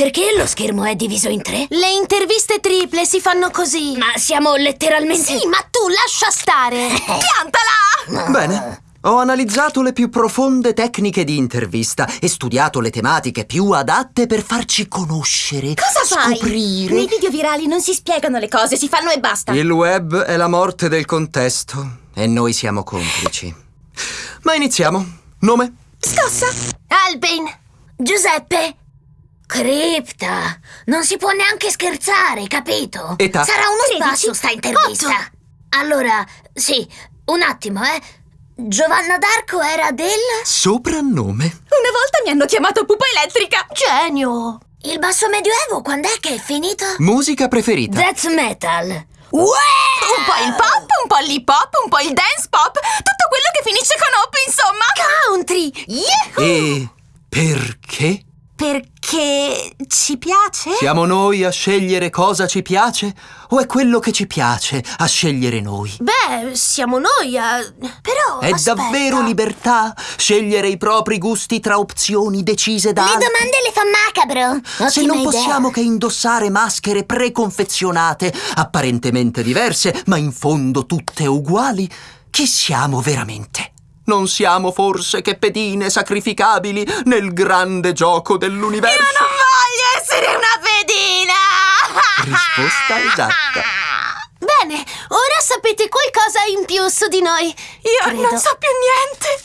Perché lo schermo è diviso in tre? Le interviste triple si fanno così. Ma siamo letteralmente... Sì, ma tu lascia stare. Piantala! Bene. Ho analizzato le più profonde tecniche di intervista e studiato le tematiche più adatte per farci conoscere. Cosa fai? scoprire. Nei video virali non si spiegano le cose, si fanno e basta. Il web è la morte del contesto e noi siamo complici. Ma iniziamo. Nome? Scossa! Alpin! Giuseppe! Cripta! Non si può neanche scherzare, capito? Età? Sarà uno 13? spasso sta intervista. Otto. Allora, sì, un attimo, eh. Giovanna d'Arco era del... Soprannome? Una volta mi hanno chiamato pupa elettrica. Genio! Il basso medioevo, quando è che è finito? Musica preferita? Death metal. Un po' il pop, un po' l'hip hop, un po' il dance pop. Tutto quello che finisce con hop, insomma. Country! Yahoo! E perché? Perché ci piace? Siamo noi a scegliere cosa ci piace? O è quello che ci piace a scegliere noi? Beh, siamo noi a... Però, È aspetta. davvero libertà scegliere i propri gusti tra opzioni decise da Le altri? domande le fa macabro. Se Ottima non idea. possiamo che indossare maschere preconfezionate, apparentemente diverse, ma in fondo tutte uguali, chi siamo veramente? Non siamo forse che pedine sacrificabili nel grande gioco dell'universo? Io non voglio essere una pedina! Risposta esatta. Bene, ora sapete qualcosa in più su di noi. Io Credo. non so più niente.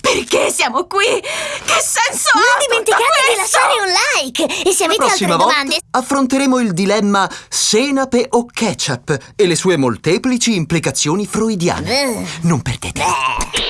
Perché siamo qui? Che senso Non ha dimenticate tutto di lasciare un like. E se La avete altre volta domande... affronteremo il dilemma senape o ketchup e le sue molteplici implicazioni freudiane. Eh. Non perdetelo.